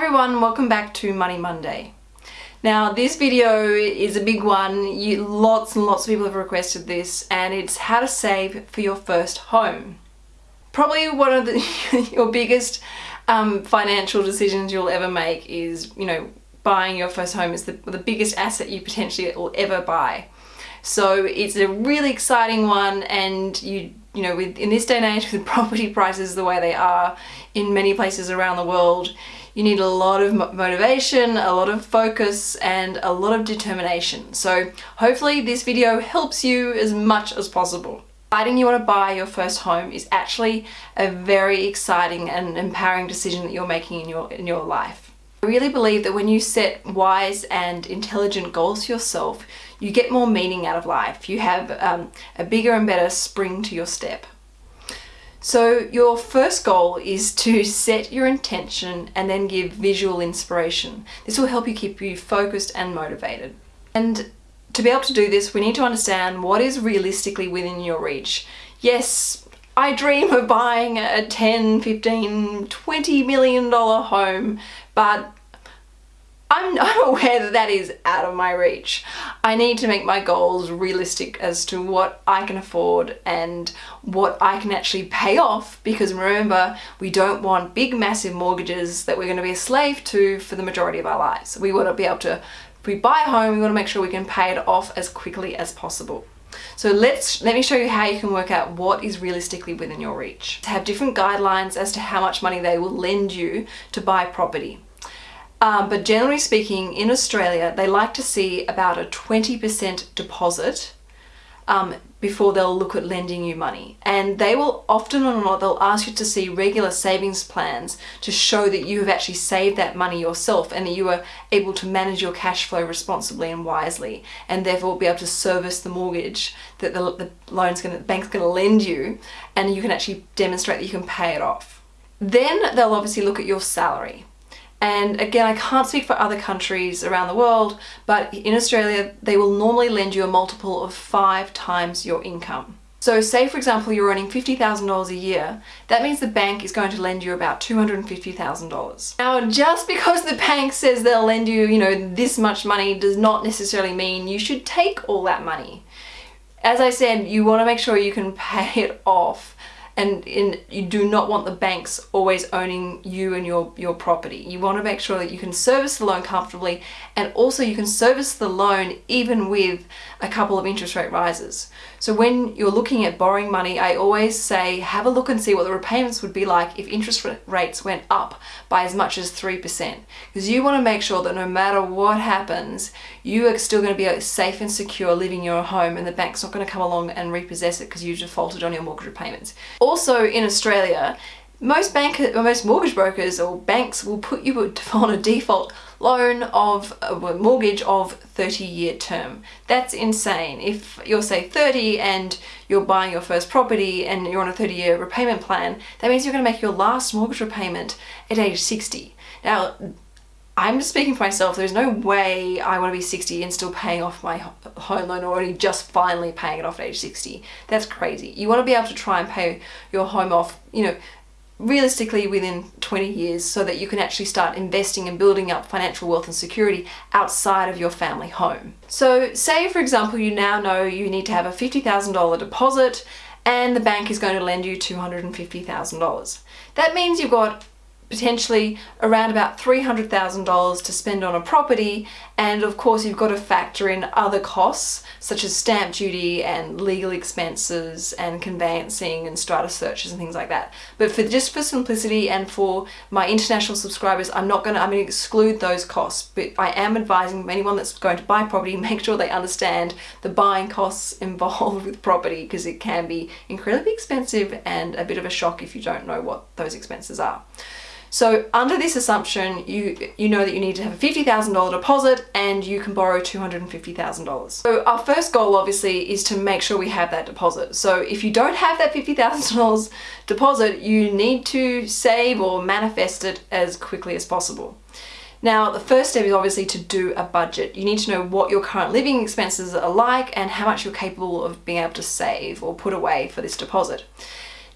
everyone, welcome back to Money Monday. Now this video is a big one, you, lots and lots of people have requested this and it's how to save for your first home. Probably one of the, your biggest um, financial decisions you'll ever make is, you know, buying your first home is the, the biggest asset you potentially will ever buy. So it's a really exciting one and you you know, with, in this day and age with property prices the way they are in many places around the world, you need a lot of motivation, a lot of focus, and a lot of determination. So hopefully this video helps you as much as possible. Deciding you want to buy your first home is actually a very exciting and empowering decision that you're making in your, in your life. I really believe that when you set wise and intelligent goals for yourself, you get more meaning out of life. You have um, a bigger and better spring to your step. So your first goal is to set your intention and then give visual inspiration. This will help you keep you focused and motivated. And to be able to do this, we need to understand what is realistically within your reach. Yes, I dream of buying a 10, 15, 20 million dollar home, but I'm, I'm aware that that is out of my reach. I need to make my goals realistic as to what I can afford and what I can actually pay off because remember we don't want big massive mortgages that we're going to be a slave to for the majority of our lives. We want to be able to, if we buy a home we want to make sure we can pay it off as quickly as possible. So let's let me show you how you can work out what is realistically within your reach. To have different guidelines as to how much money they will lend you to buy property. Um, but generally speaking, in Australia, they like to see about a 20% deposit um, before they'll look at lending you money. And they will often or not, they'll ask you to see regular savings plans to show that you have actually saved that money yourself and that you are able to manage your cash flow responsibly and wisely and therefore be able to service the mortgage that the, the loan's gonna, the bank's gonna lend you and you can actually demonstrate that you can pay it off. Then they'll obviously look at your salary. And again, I can't speak for other countries around the world, but in Australia, they will normally lend you a multiple of five times your income. So say, for example, you're earning $50,000 a year, that means the bank is going to lend you about $250,000. Now, just because the bank says they'll lend you, you know, this much money does not necessarily mean you should take all that money. As I said, you want to make sure you can pay it off and in, you do not want the banks always owning you and your, your property. You want to make sure that you can service the loan comfortably and also you can service the loan even with a couple of interest rate rises. So when you're looking at borrowing money, I always say have a look and see what the repayments would be like if interest rates went up by as much as 3%. Because you want to make sure that no matter what happens, you are still going to be uh, safe and secure living your home and the bank's not going to come along and repossess it because you defaulted on your mortgage repayments. Also in Australia, most bank or most mortgage brokers or banks will put you on a default loan of uh, a mortgage of 30 year term. That's insane. If you're say 30 and you're buying your first property and you're on a 30 year repayment plan, that means you're going to make your last mortgage repayment at age 60. Now, I'm just speaking for myself, there's no way I want to be 60 and still paying off my home loan or only just finally paying it off at age 60. That's crazy. You want to be able to try and pay your home off, you know, realistically within 20 years so that you can actually start investing and building up financial wealth and security outside of your family home. So say for example you now know you need to have a $50,000 deposit and the bank is going to lend you $250,000. That means you've got potentially around about $300,000 to spend on a property and of course you've got to factor in other costs such as stamp duty and legal expenses and conveyancing and strata searches and things like that. But for just for simplicity and for my international subscribers I'm not going to, I'm going to exclude those costs but I am advising anyone that's going to buy property make sure they understand the buying costs involved with property because it can be incredibly expensive and a bit of a shock if you don't know what those expenses are. So under this assumption, you, you know that you need to have a $50,000 deposit and you can borrow $250,000. So our first goal obviously is to make sure we have that deposit. So if you don't have that $50,000 deposit, you need to save or manifest it as quickly as possible. Now, the first step is obviously to do a budget. You need to know what your current living expenses are like and how much you're capable of being able to save or put away for this deposit.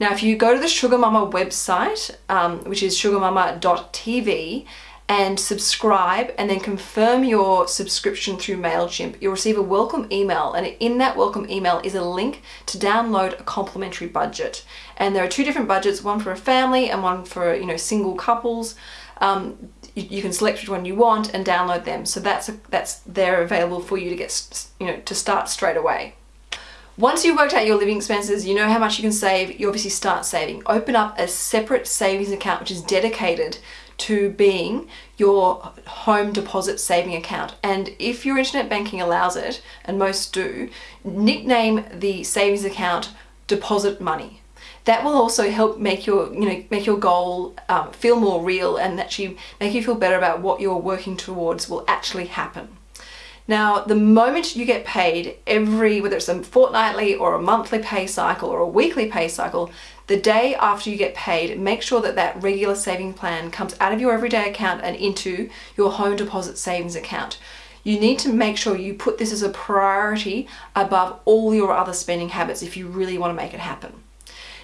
Now, if you go to the Sugar Mama website, um, which is sugarmama.tv, and subscribe and then confirm your subscription through MailChimp, you'll receive a welcome email and in that welcome email is a link to download a complimentary budget. And there are two different budgets, one for a family and one for, you know, single couples. Um, you, you, can select which one you want and download them. So that's, a, that's there available for you to get, you know, to start straight away. Once you've worked out your living expenses, you know how much you can save, you obviously start saving. Open up a separate savings account which is dedicated to being your home deposit saving account. And if your internet banking allows it, and most do, nickname the savings account deposit money. That will also help make your, you know, make your goal um, feel more real and actually make you feel better about what you're working towards will actually happen. Now, the moment you get paid every, whether it's a fortnightly or a monthly pay cycle or a weekly pay cycle, the day after you get paid, make sure that that regular saving plan comes out of your everyday account and into your home deposit savings account. You need to make sure you put this as a priority above all your other spending habits if you really want to make it happen.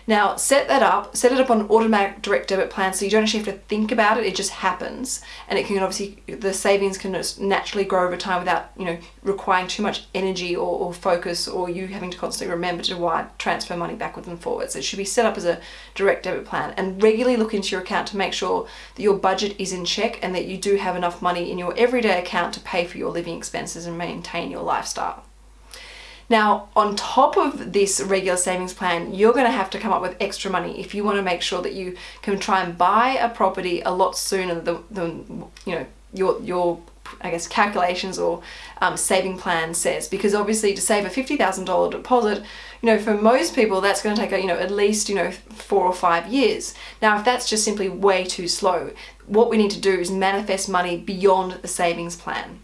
Now set that up, set it up on automatic direct debit plan so you don't actually have to think about it, it just happens. And it can obviously, the savings can just naturally grow over time without, you know, requiring too much energy or, or focus or you having to constantly remember to wire, transfer money backwards and forwards. It should be set up as a direct debit plan and regularly look into your account to make sure that your budget is in check and that you do have enough money in your everyday account to pay for your living expenses and maintain your lifestyle. Now, on top of this regular savings plan, you're going to have to come up with extra money if you want to make sure that you can try and buy a property a lot sooner than, than you know, your, your I guess calculations or um, saving plan says. Because obviously to save a $50,000 deposit you know for most people that's going to take you know at least you know four or five years. Now if that's just simply way too slow what we need to do is manifest money beyond the savings plan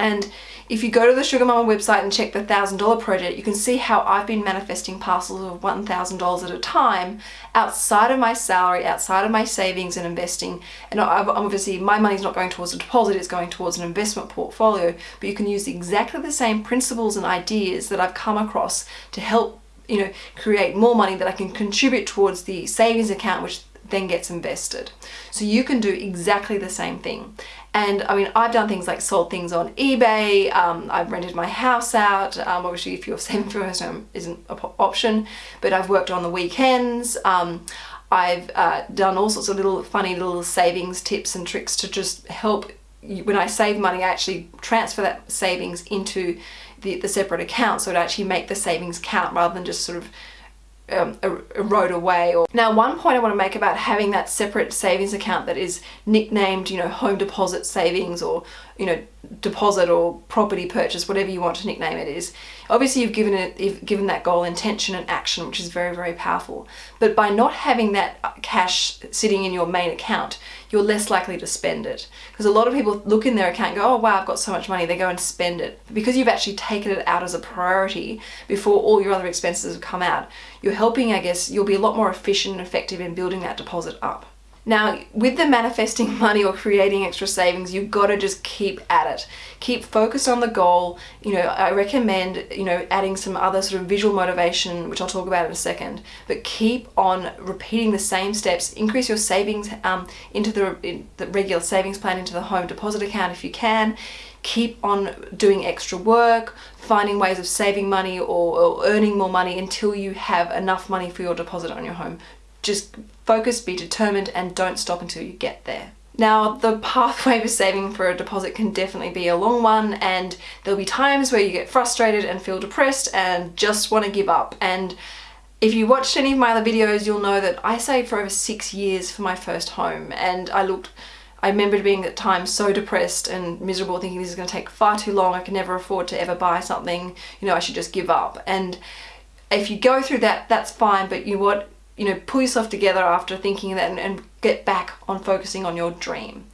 and if you go to the Sugar Mama website and check the $1,000 project, you can see how I've been manifesting parcels of $1,000 at a time outside of my salary, outside of my savings and investing. And obviously my money's not going towards a deposit, it's going towards an investment portfolio, but you can use exactly the same principles and ideas that I've come across to help you know, create more money that I can contribute towards the savings account, which then gets invested. So you can do exactly the same thing. And I mean, I've done things like sold things on eBay, um, I've rented my house out, um, obviously if you're saving for first home isn't an option, but I've worked on the weekends, um, I've uh, done all sorts of little funny little savings tips and tricks to just help when I save money, I actually transfer that savings into the, the separate account so it actually make the savings count rather than just sort of um, erode away. Or now, one point I want to make about having that separate savings account that is nicknamed, you know, home deposit savings or you know, deposit or property purchase, whatever you want to nickname it is. Obviously you've given it, you've given that goal intention and action, which is very, very powerful. But by not having that cash sitting in your main account, you're less likely to spend it. Because a lot of people look in their account go, oh wow, I've got so much money, they go and spend it. But Because you've actually taken it out as a priority before all your other expenses have come out, you're helping, I guess, you'll be a lot more efficient and effective in building that deposit up. Now, with the manifesting money or creating extra savings, you've got to just keep at it. Keep focused on the goal. You know, I recommend, you know, adding some other sort of visual motivation, which I'll talk about in a second, but keep on repeating the same steps. Increase your savings um, into the, in the regular savings plan, into the home deposit account if you can keep on doing extra work, finding ways of saving money or, or, earning more money until you have enough money for your deposit on your home just focus, be determined and don't stop until you get there. Now, the pathway for saving for a deposit can definitely be a long one and there'll be times where you get frustrated and feel depressed and just want to give up. And if you watched any of my other videos, you'll know that I saved for over six years for my first home and I looked I remember being at times so depressed and miserable thinking this is going to take far too long, I can never afford to ever buy something, you know, I should just give up. And if you go through that, that's fine, but you what, you know, pull yourself together after thinking that and, and get back on focusing on your dream.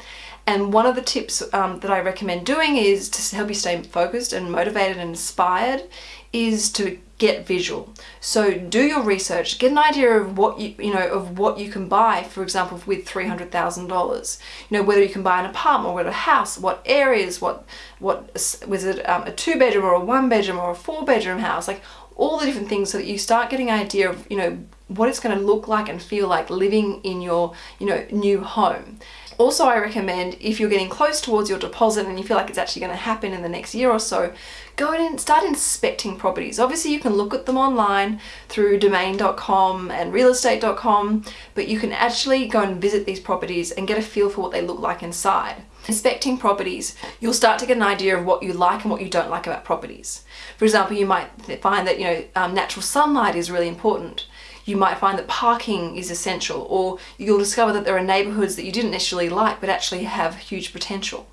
And one of the tips um, that I recommend doing is to help you stay focused and motivated and inspired is to get visual. So do your research, get an idea of what you, you know, of what you can buy, for example, with $300,000. You know, whether you can buy an apartment or a house, what areas, what, what, was it um, a two bedroom or a one bedroom or a four bedroom house? Like all the different things so that you start getting an idea of, you know, what it's going to look like and feel like living in your, you know, new home. Also, I recommend if you're getting close towards your deposit and you feel like it's actually going to happen in the next year or so, go in and start inspecting properties. Obviously, you can look at them online through domain.com and realestate.com, but you can actually go and visit these properties and get a feel for what they look like inside. Inspecting properties, you'll start to get an idea of what you like and what you don't like about properties. For example, you might find that you know um, natural sunlight is really important you might find that parking is essential or you'll discover that there are neighbourhoods that you didn't initially like but actually have huge potential.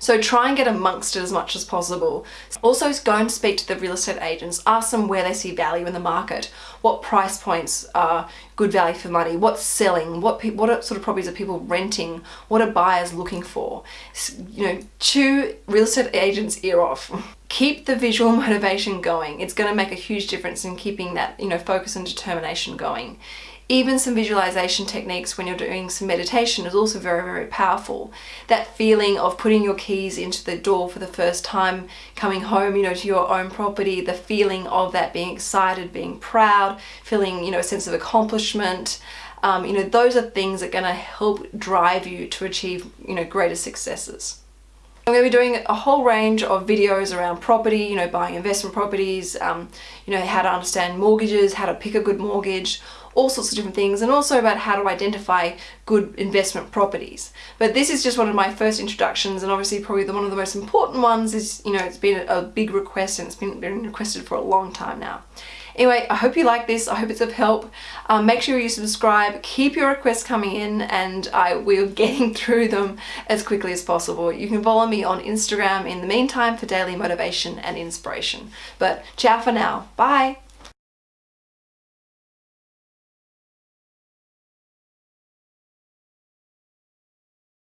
So try and get amongst it as much as possible. Also go and speak to the real estate agents, ask them where they see value in the market, what price points are good value for money, what's selling, what what sort of properties are people renting, what are buyers looking for. You know, chew real estate agents' ear off. Keep the visual motivation going. It's going to make a huge difference in keeping that, you know, focus and determination going. Even some visualization techniques when you're doing some meditation is also very, very powerful. That feeling of putting your keys into the door for the first time, coming home, you know, to your own property, the feeling of that being excited, being proud, feeling, you know, a sense of accomplishment, um, you know, those are things that are going to help drive you to achieve, you know, greater successes. I'm going to be doing a whole range of videos around property, you know, buying investment properties, um, you know, how to understand mortgages, how to pick a good mortgage, all sorts of different things and also about how to identify good investment properties. But this is just one of my first introductions and obviously probably the, one of the most important ones is, you know, it's been a, a big request and it's been, been requested for a long time now. Anyway, I hope you like this. I hope it's of help. Um, make sure you subscribe. Keep your requests coming in and I will getting through them as quickly as possible. You can follow me on Instagram in the meantime for daily motivation and inspiration. But ciao for now. Bye.